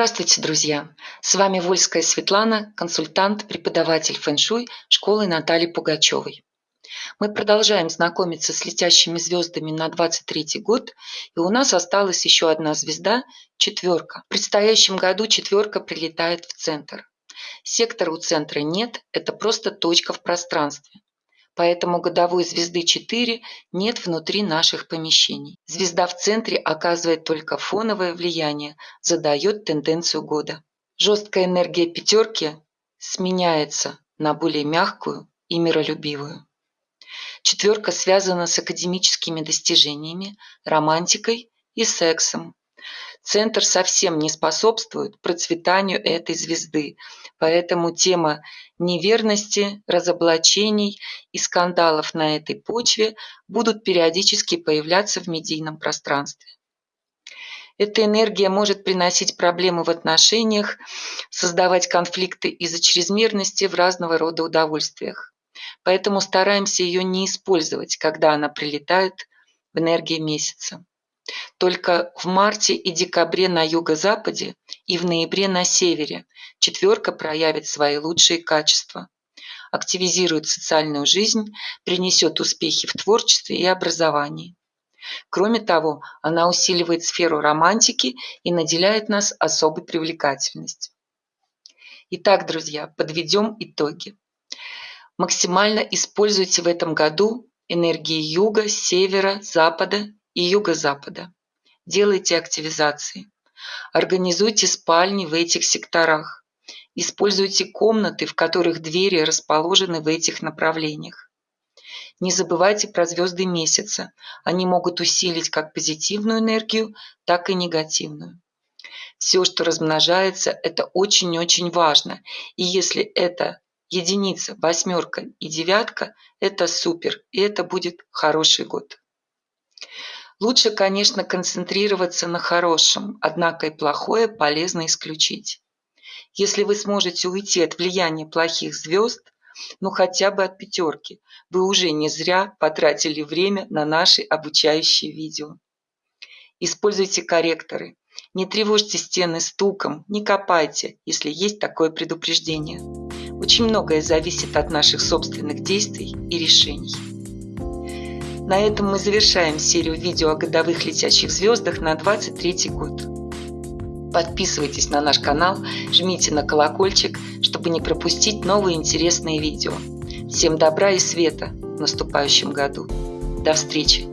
Здравствуйте, друзья! С вами Вольская Светлана, консультант, преподаватель фэн-шуй школы Натальи Пугачевой. Мы продолжаем знакомиться с летящими звездами на 23 год, и у нас осталась еще одна звезда – четверка. В предстоящем году четверка прилетает в центр. Сектора у центра нет, это просто точка в пространстве поэтому годовой звезды 4 нет внутри наших помещений. Звезда в центре оказывает только фоновое влияние, задает тенденцию года. Жесткая энергия пятерки сменяется на более мягкую и миролюбивую. Четверка связана с академическими достижениями, романтикой и сексом. Центр совсем не способствует процветанию этой звезды, поэтому тема неверности, разоблачений и скандалов на этой почве будут периодически появляться в медийном пространстве. Эта энергия может приносить проблемы в отношениях, создавать конфликты из-за чрезмерности в разного рода удовольствиях. Поэтому стараемся ее не использовать, когда она прилетает в энергии месяца. Только в марте и декабре на юго-западе и в ноябре на севере четверка проявит свои лучшие качества. Активизирует социальную жизнь, принесет успехи в творчестве и образовании. Кроме того, она усиливает сферу романтики и наделяет нас особой привлекательностью. Итак, друзья, подведем итоги. Максимально используйте в этом году энергии юга, севера, запада и юго-запада. Делайте активизации. Организуйте спальни в этих секторах. Используйте комнаты, в которых двери расположены в этих направлениях. Не забывайте про звезды месяца. Они могут усилить как позитивную энергию, так и негативную. Все, что размножается, это очень-очень важно. И если это единица, восьмерка и девятка, это супер. И это будет хороший год. Лучше, конечно, концентрироваться на хорошем, однако и плохое полезно исключить. Если вы сможете уйти от влияния плохих звезд, ну хотя бы от пятерки, вы уже не зря потратили время на наши обучающие видео. Используйте корректоры. Не тревожьте стены стуком, не копайте, если есть такое предупреждение. Очень многое зависит от наших собственных действий и решений. На этом мы завершаем серию видео о годовых летящих звездах на 23 год. Подписывайтесь на наш канал, жмите на колокольчик, чтобы не пропустить новые интересные видео. Всем добра и света в наступающем году. До встречи!